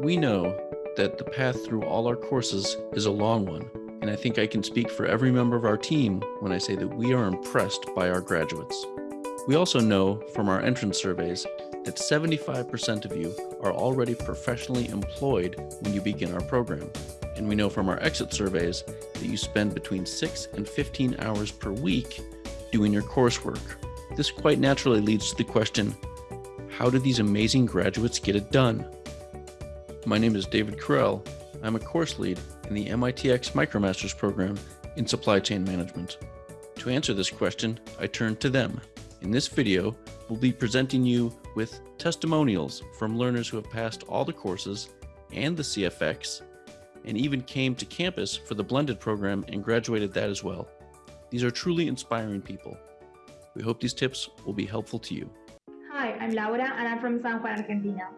We know that the path through all our courses is a long one, and I think I can speak for every member of our team when I say that we are impressed by our graduates. We also know from our entrance surveys that 75% of you are already professionally employed when you begin our program. And we know from our exit surveys that you spend between 6 and 15 hours per week doing your coursework. This quite naturally leads to the question, how do these amazing graduates get it done? My name is David Correll. I'm a course lead in the MITx MicroMasters program in Supply Chain Management. To answer this question, I turn to them. In this video, we'll be presenting you with testimonials from learners who have passed all the courses and the CFX, and even came to campus for the blended program and graduated that as well. These are truly inspiring people. We hope these tips will be helpful to you. Hi, I'm Laura and I'm from San Juan, Argentina.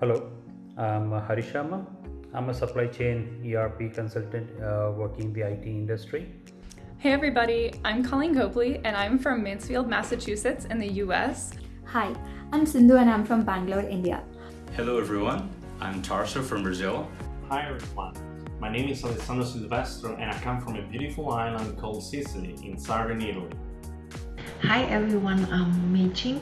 Hello, I'm Hari Sharma. I'm a supply chain ERP consultant uh, working in the IT industry. Hey everybody, I'm Colleen Copley and I'm from Mansfield, Massachusetts in the US. Hi, I'm Sindhu and I'm from Bangalore, India. Hello everyone, I'm Tarso from Brazil. Hi everyone, my name is Alessandro Silvestro and I come from a beautiful island called Sicily in southern Italy. Hi everyone, I'm Mei Ching.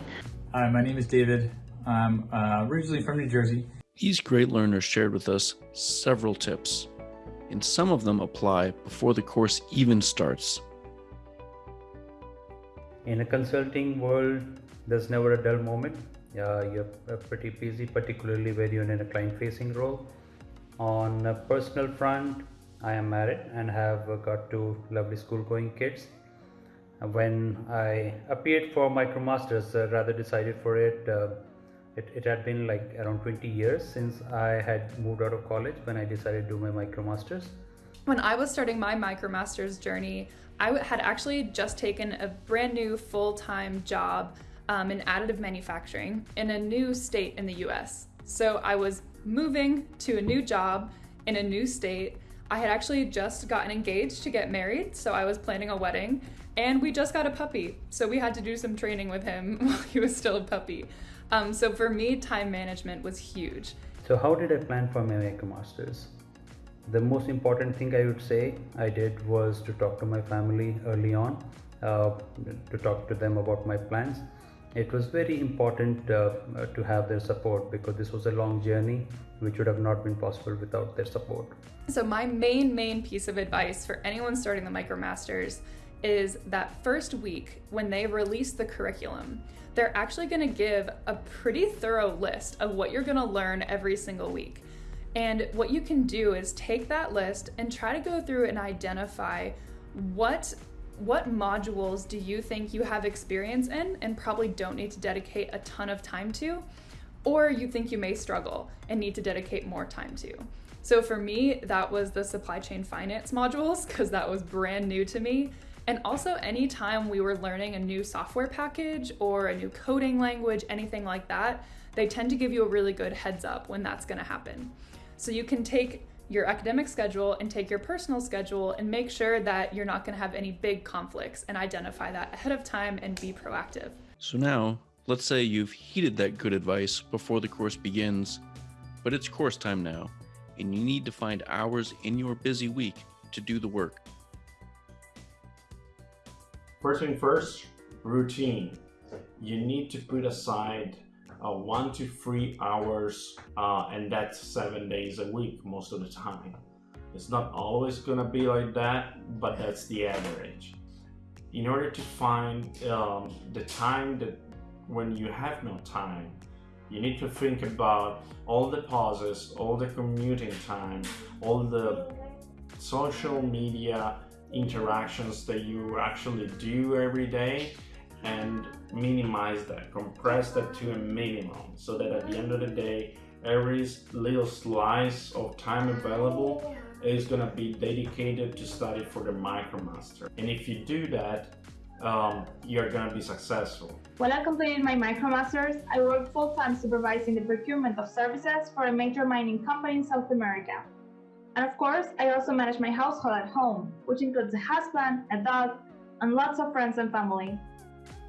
Hi, my name is David. I'm uh, originally from New Jersey. These great learners shared with us several tips, and some of them apply before the course even starts. In a consulting world, there's never a dull moment. Uh, you're pretty busy, particularly when you're in a client-facing role. On a personal front, I am married and have got two lovely school-going kids. When I appeared for MicroMasters, uh, rather decided for it, uh, it, it had been like around 20 years since I had moved out of college when I decided to do my MicroMasters. When I was starting my MicroMasters journey, I had actually just taken a brand new full-time job um, in additive manufacturing in a new state in the US. So I was moving to a new job in a new state. I had actually just gotten engaged to get married, so I was planning a wedding, and we just got a puppy. So we had to do some training with him while he was still a puppy. Um, so for me, time management was huge. So how did I plan for my MicroMasters? The most important thing I would say I did was to talk to my family early on, uh, to talk to them about my plans. It was very important uh, to have their support because this was a long journey which would have not been possible without their support. So my main, main piece of advice for anyone starting the MicroMasters is that first week when they release the curriculum, they're actually going to give a pretty thorough list of what you're going to learn every single week. And what you can do is take that list and try to go through and identify what what modules do you think you have experience in and probably don't need to dedicate a ton of time to or you think you may struggle and need to dedicate more time to. So for me, that was the supply chain finance modules because that was brand new to me. And also anytime we were learning a new software package or a new coding language, anything like that, they tend to give you a really good heads up when that's gonna happen. So you can take your academic schedule and take your personal schedule and make sure that you're not gonna have any big conflicts and identify that ahead of time and be proactive. So now, let's say you've heeded that good advice before the course begins, but it's course time now, and you need to find hours in your busy week to do the work. First thing first, routine. You need to put aside uh, one to three hours, uh, and that's seven days a week most of the time. It's not always gonna be like that, but that's the average. In order to find um, the time that when you have no time, you need to think about all the pauses, all the commuting time, all the social media interactions that you actually do every day and minimize that, compress that to a minimum so that at the end of the day, every little slice of time available is going to be dedicated to study for the MicroMaster. And if you do that, um, you're going to be successful. While I completed my MicroMasters, I worked full-time supervising the procurement of services for a major mining company in South America. And of course, I also manage my household at home, which includes a husband, a dog, and lots of friends and family.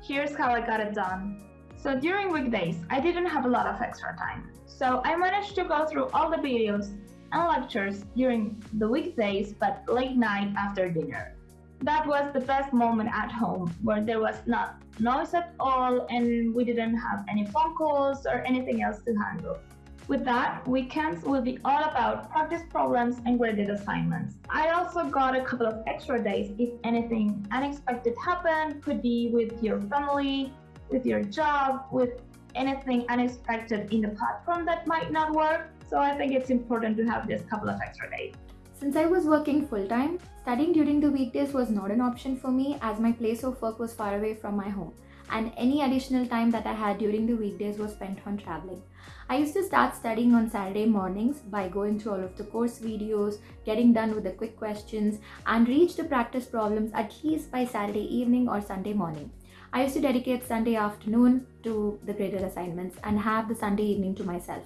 Here's how I got it done. So during weekdays, I didn't have a lot of extra time. So I managed to go through all the videos and lectures during the weekdays, but late night after dinner. That was the best moment at home, where there was not noise at all and we didn't have any phone calls or anything else to handle. With that, weekends will be all about practice problems and graded assignments. I also got a couple of extra days if anything unexpected happened, could be with your family, with your job, with anything unexpected in the platform that might not work. So I think it's important to have this couple of extra days. Since I was working full time, studying during the weekdays was not an option for me as my place of work was far away from my home and any additional time that I had during the weekdays was spent on traveling. I used to start studying on Saturday mornings by going through all of the course videos, getting done with the quick questions, and reach the practice problems at least by Saturday evening or Sunday morning. I used to dedicate Sunday afternoon to the graded assignments and have the Sunday evening to myself.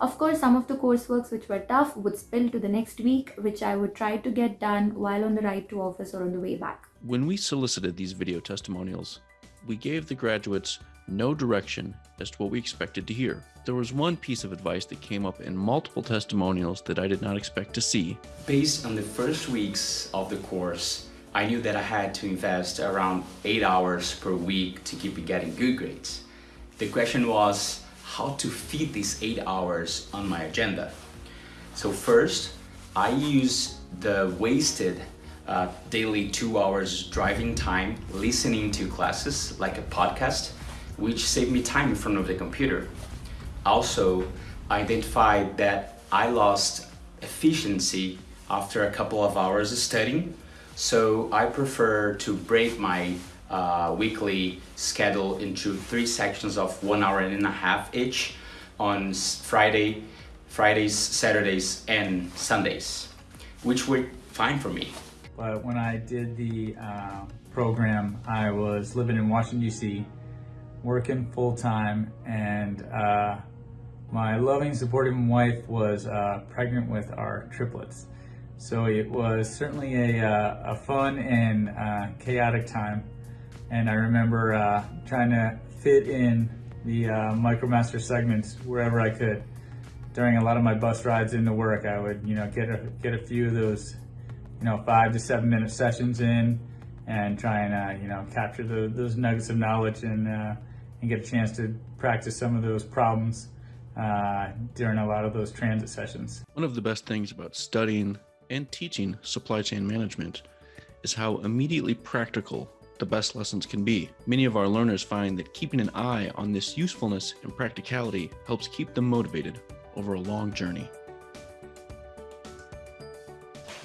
Of course, some of the courseworks which were tough would spill to the next week, which I would try to get done while on the ride to office or on the way back. When we solicited these video testimonials, we gave the graduates no direction as to what we expected to hear. There was one piece of advice that came up in multiple testimonials that I did not expect to see. Based on the first weeks of the course, I knew that I had to invest around 8 hours per week to keep getting good grades. The question was how to fit these 8 hours on my agenda. So first, I use the wasted uh, daily 2 hours driving time listening to classes like a podcast which saved me time in front of the computer. Also, I identified that I lost efficiency after a couple of hours of studying, so I prefer to break my uh, weekly schedule into three sections of one hour and a half each on Friday, Fridays, Saturdays, and Sundays, which were fine for me. But when I did the uh, program, I was living in Washington, D.C., working full time, and uh, my loving, supportive wife was uh, pregnant with our triplets. So it was certainly a, uh, a fun and uh, chaotic time. And I remember uh, trying to fit in the MicroMaster segments wherever I could. During a lot of my bus rides into work, I would, you know, get a, get a few of those, you know, five to seven minute sessions in and try and, you know, capture the, those nuggets of knowledge and and get a chance to practice some of those problems uh, during a lot of those transit sessions. One of the best things about studying and teaching supply chain management is how immediately practical the best lessons can be. Many of our learners find that keeping an eye on this usefulness and practicality helps keep them motivated over a long journey.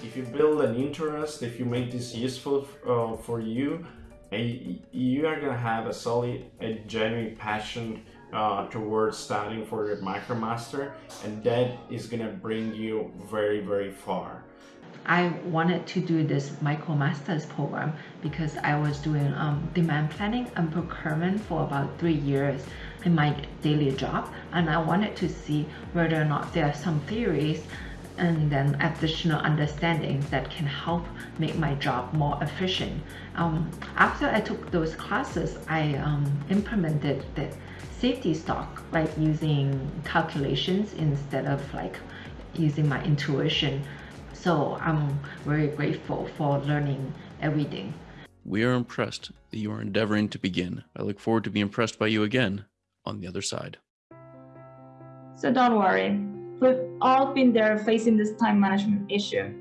If you build an interest, if you make this useful uh, for you, you are gonna have a solid, a genuine passion uh, towards studying for your MicroMaster, and that is gonna bring you very, very far. I wanted to do this MicroMasters program because I was doing um, demand planning and procurement for about three years in my daily job, and I wanted to see whether or not there are some theories and then additional understanding that can help make my job more efficient. Um, after I took those classes, I um, implemented the safety stock like using calculations instead of like using my intuition. So I'm very grateful for learning everything. We are impressed that you are endeavoring to begin. I look forward to be impressed by you again on the other side. So don't worry, We've all been there facing this time management issue.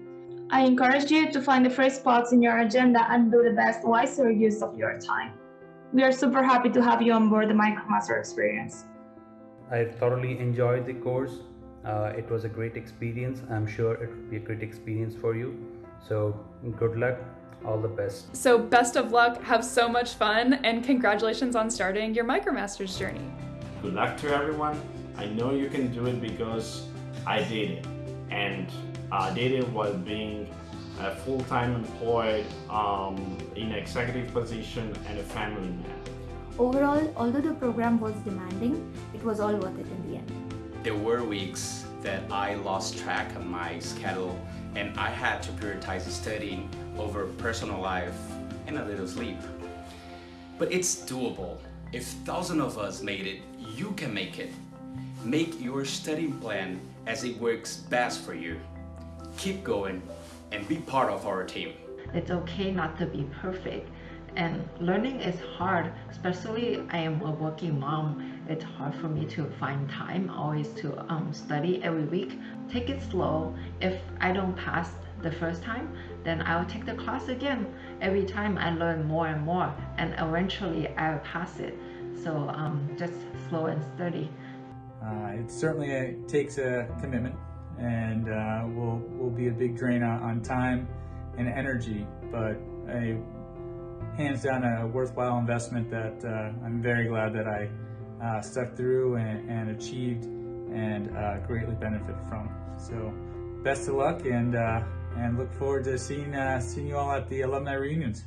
I encourage you to find the free spots in your agenda and do the best, wiser use of your time. We are super happy to have you on board the MicroMaster experience. I thoroughly enjoyed the course. Uh, it was a great experience. I'm sure it will be a great experience for you. So, good luck. All the best. So, best of luck, have so much fun, and congratulations on starting your MicroMasters journey. Good luck to everyone. I know you can do it because I did it, and I did it while being a full-time employed um, in an executive position and a family man. Overall, although the program was demanding, it was all worth it in the end. There were weeks that I lost track of my schedule and I had to prioritize studying over personal life and a little sleep. But it's doable. If thousands of us made it, you can make it. Make your study plan as it works best for you. Keep going and be part of our team. It's okay not to be perfect. And learning is hard, especially I am a working mom. It's hard for me to find time always to um, study every week. Take it slow. If I don't pass the first time, then I'll take the class again. Every time I learn more and more, and eventually I'll pass it. So um, just slow and steady. Uh, it certainly uh, takes a commitment and uh, will will be a big drain on, time and energy, but a hands down a worthwhile investment that uh, I'm very glad that I uh, stuck through and, and achieved and uh, greatly benefited from. So best of luck and and look forward to seeing seeing you all at the alumni reunions.